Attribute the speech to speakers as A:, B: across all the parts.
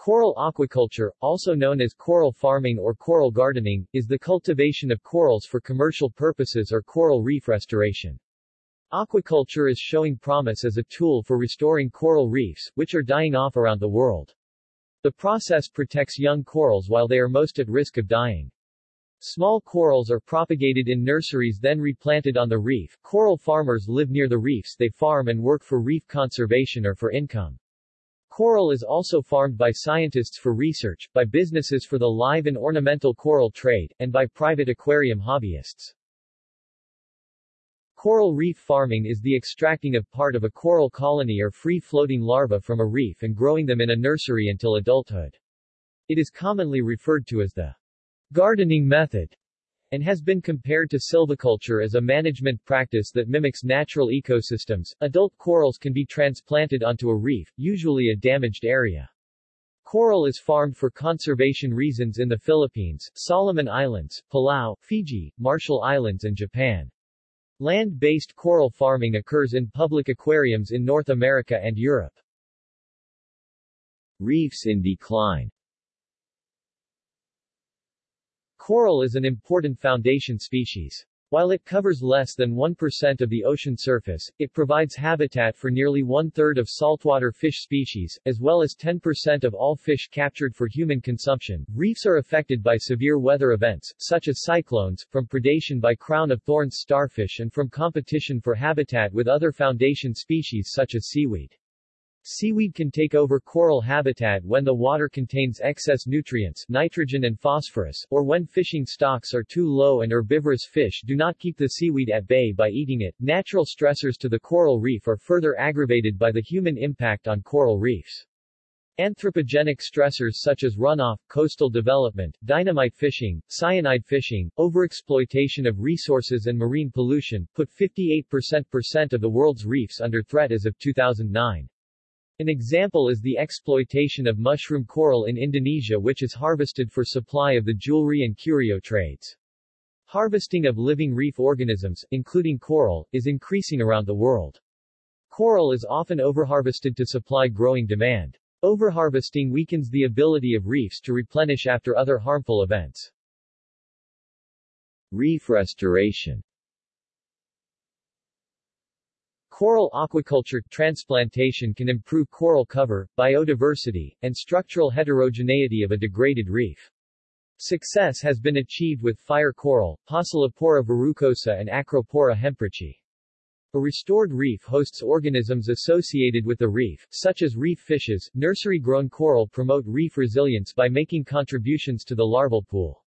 A: Coral aquaculture, also known as coral farming or coral gardening, is the cultivation of corals for commercial purposes or coral reef restoration. Aquaculture is showing promise as a tool for restoring coral reefs, which are dying off around the world. The process protects young corals while they are most at risk of dying. Small corals are propagated in nurseries then replanted on the reef. Coral farmers live near the reefs they farm and work for reef conservation or for income. Coral is also farmed by scientists for research, by businesses for the live and ornamental coral trade, and by private aquarium hobbyists. Coral reef farming is the extracting of part of a coral colony or free-floating larva from a reef and growing them in a nursery until adulthood. It is commonly referred to as the gardening method and has been compared to silviculture as a management practice that mimics natural ecosystems. Adult corals can be transplanted onto a reef, usually a damaged area. Coral is farmed for conservation reasons in the Philippines, Solomon Islands, Palau, Fiji, Marshall Islands and Japan. Land-based coral farming occurs in public aquariums in North America and Europe. Reefs in decline Coral is an important foundation species. While it covers less than 1% of the ocean surface, it provides habitat for nearly one-third of saltwater fish species, as well as 10% of all fish captured for human consumption. Reefs are affected by severe weather events, such as cyclones, from predation by crown-of-thorns starfish and from competition for habitat with other foundation species such as seaweed. Seaweed can take over coral habitat when the water contains excess nutrients nitrogen and phosphorus, or when fishing stocks are too low and herbivorous fish do not keep the seaweed at bay by eating it. Natural stressors to the coral reef are further aggravated by the human impact on coral reefs. Anthropogenic stressors such as runoff, coastal development, dynamite fishing, cyanide fishing, overexploitation of resources and marine pollution, put 58% of the world's reefs under threat as of 2009. An example is the exploitation of mushroom coral in Indonesia which is harvested for supply of the jewelry and curio trades. Harvesting of living reef organisms, including coral, is increasing around the world. Coral is often overharvested to supply growing demand. Overharvesting weakens the ability of reefs to replenish after other harmful events. Reef restoration Coral aquaculture transplantation can improve coral cover, biodiversity, and structural heterogeneity of a degraded reef. Success has been achieved with fire coral, Pocillopora verrucosa and Acropora hemprichi. A restored reef hosts organisms associated with the reef, such as reef fishes. Nursery-grown coral promote reef resilience by making contributions to the larval pool.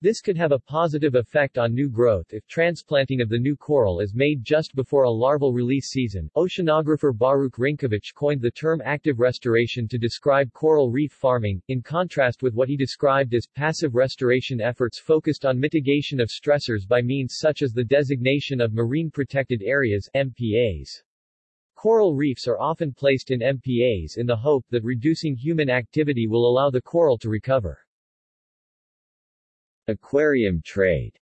A: This could have a positive effect on new growth if transplanting of the new coral is made just before a larval release season. Oceanographer Baruch Rinkevich coined the term active restoration to describe coral reef farming, in contrast with what he described as passive restoration efforts focused on mitigation of stressors by means such as the designation of marine protected areas MPAs. Coral reefs are often placed in MPAs in the hope that reducing human activity will allow the coral to recover. Aquarium trade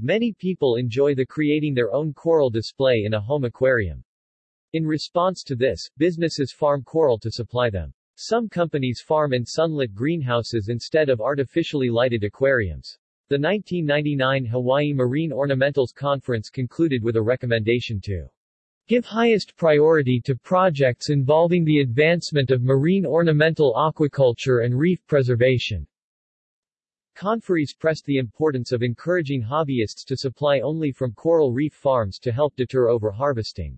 A: Many people enjoy the creating their own coral display in a home aquarium. In response to this, businesses farm coral to supply them. Some companies farm in sunlit greenhouses instead of artificially lighted aquariums. The 1999 Hawaii Marine Ornamentals Conference concluded with a recommendation to Give highest priority to projects involving the advancement of marine ornamental aquaculture and reef preservation. Conferees pressed the importance of encouraging hobbyists to supply only from coral reef farms to help deter overharvesting.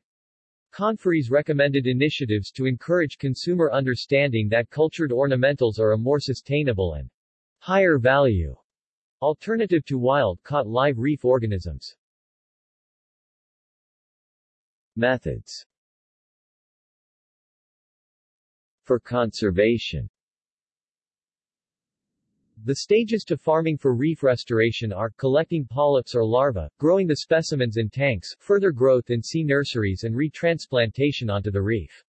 A: Conferees recommended initiatives to encourage consumer understanding that cultured ornamentals are a more sustainable and higher value alternative to wild-caught live reef organisms. Methods For conservation the stages to farming for reef restoration are, collecting polyps or larvae, growing the specimens in tanks, further growth in sea nurseries and retransplantation onto the reef.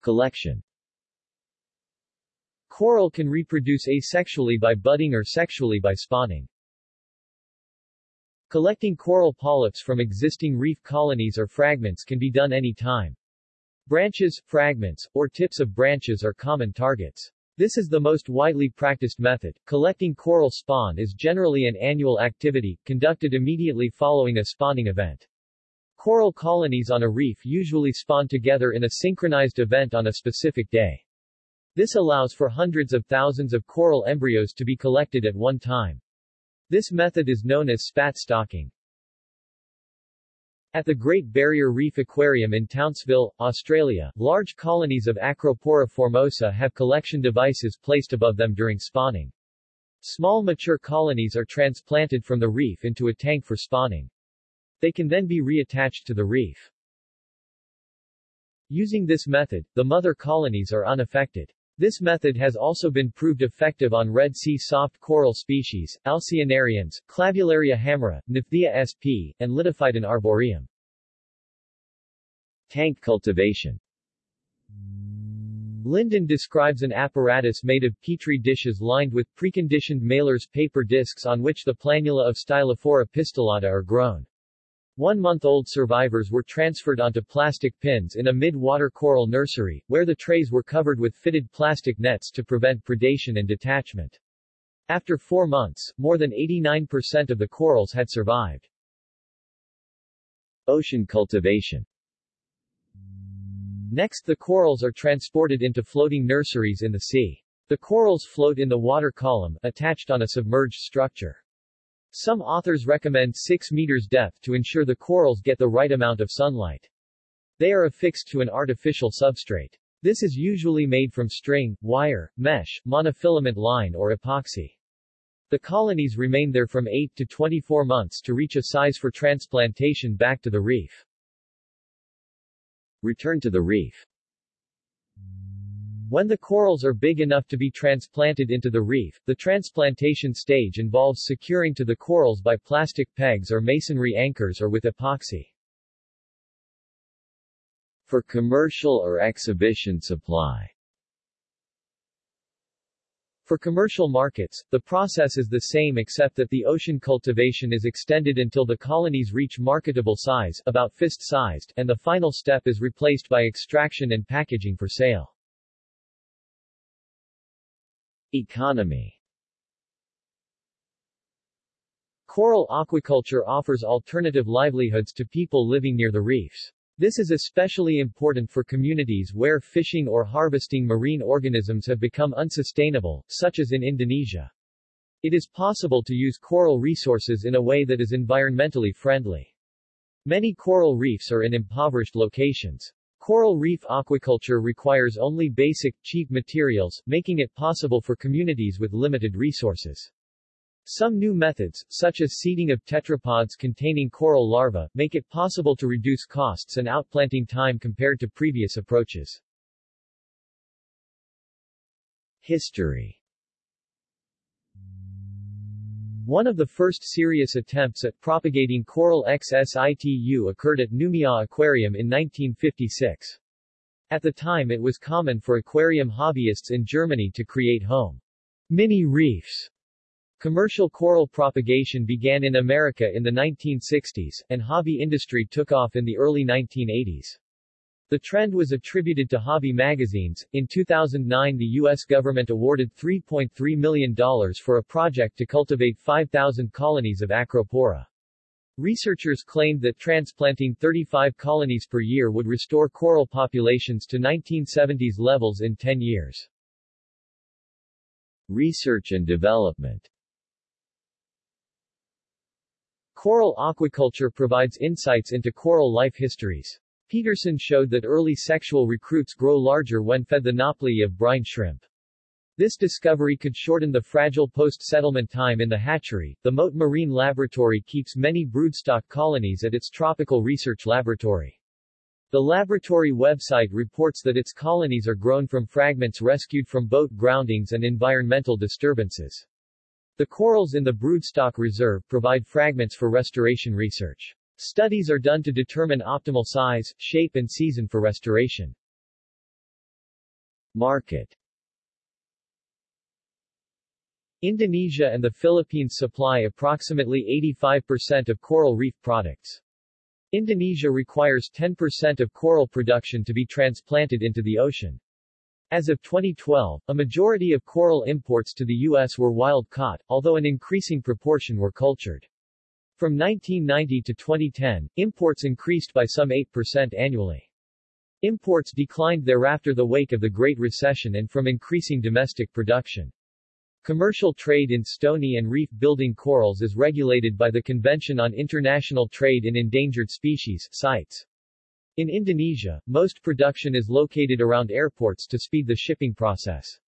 A: Collection Coral can reproduce asexually by budding or sexually by spawning. Collecting coral polyps from existing reef colonies or fragments can be done any time. Branches, fragments, or tips of branches are common targets. This is the most widely practiced method. Collecting coral spawn is generally an annual activity, conducted immediately following a spawning event. Coral colonies on a reef usually spawn together in a synchronized event on a specific day. This allows for hundreds of thousands of coral embryos to be collected at one time. This method is known as spat stocking. At the Great Barrier Reef Aquarium in Townsville, Australia, large colonies of Acropora formosa have collection devices placed above them during spawning. Small mature colonies are transplanted from the reef into a tank for spawning. They can then be reattached to the reef. Using this method, the mother colonies are unaffected. This method has also been proved effective on Red Sea soft coral species, Alcyonarians, Clavularia hamra, Nephthea sp., and Litophyton arboreum. Tank cultivation Linden describes an apparatus made of petri dishes lined with preconditioned Mailer's paper discs on which the planula of Stylophora pistillata are grown. One-month-old survivors were transferred onto plastic pins in a mid-water coral nursery, where the trays were covered with fitted plastic nets to prevent predation and detachment. After four months, more than 89% of the corals had survived. Ocean cultivation Next the corals are transported into floating nurseries in the sea. The corals float in the water column, attached on a submerged structure. Some authors recommend 6 meters depth to ensure the corals get the right amount of sunlight. They are affixed to an artificial substrate. This is usually made from string, wire, mesh, monofilament line or epoxy. The colonies remain there from 8 to 24 months to reach a size for transplantation back to the reef. Return to the reef when the corals are big enough to be transplanted into the reef, the transplantation stage involves securing to the corals by plastic pegs or masonry anchors or with epoxy. For commercial or exhibition supply for commercial markets, the process is the same except that the ocean cultivation is extended until the colonies reach marketable size about fist-sized and the final step is replaced by extraction and packaging for sale. Economy Coral aquaculture offers alternative livelihoods to people living near the reefs. This is especially important for communities where fishing or harvesting marine organisms have become unsustainable, such as in Indonesia. It is possible to use coral resources in a way that is environmentally friendly. Many coral reefs are in impoverished locations. Coral reef aquaculture requires only basic, cheap materials, making it possible for communities with limited resources. Some new methods, such as seeding of tetrapods containing coral larvae, make it possible to reduce costs and outplanting time compared to previous approaches. History One of the first serious attempts at propagating coral ex situ occurred at Noumea Aquarium in 1956. At the time it was common for aquarium hobbyists in Germany to create home mini reefs. Commercial coral propagation began in America in the 1960s, and hobby industry took off in the early 1980s. The trend was attributed to hobby magazines. In 2009 the U.S. government awarded $3.3 million for a project to cultivate 5,000 colonies of Acropora. Researchers claimed that transplanting 35 colonies per year would restore coral populations to 1970s levels in 10 years. Research and development Coral aquaculture provides insights into coral life histories. Peterson showed that early sexual recruits grow larger when fed the nauplii of brine shrimp. This discovery could shorten the fragile post-settlement time in the hatchery. The Mote Marine Laboratory keeps many broodstock colonies at its tropical research laboratory. The laboratory website reports that its colonies are grown from fragments rescued from boat groundings and environmental disturbances. The corals in the broodstock reserve provide fragments for restoration research. Studies are done to determine optimal size, shape and season for restoration. Market Indonesia and the Philippines supply approximately 85% of coral reef products. Indonesia requires 10% of coral production to be transplanted into the ocean. As of 2012, a majority of coral imports to the U.S. were wild-caught, although an increasing proportion were cultured. From 1990 to 2010, imports increased by some 8% annually. Imports declined thereafter the wake of the Great Recession and from increasing domestic production. Commercial trade in stony and reef-building corals is regulated by the Convention on International Trade in Endangered Species CITES. In Indonesia, most production is located around airports to speed the shipping process.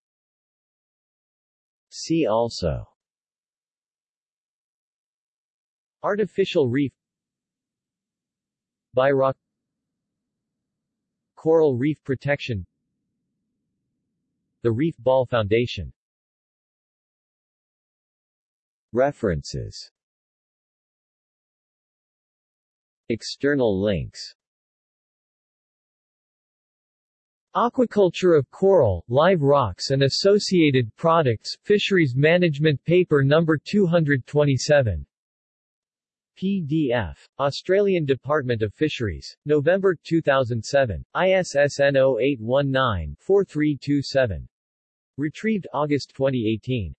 A: See also Artificial reef. Biorock Coral reef protection. The Reef Ball Foundation. References. External links. Aquaculture of coral, live rocks and associated products, Fisheries Management Paper No. 227. PDF. Australian Department of Fisheries. November 2007. ISSN 0819-4327. Retrieved August 2018.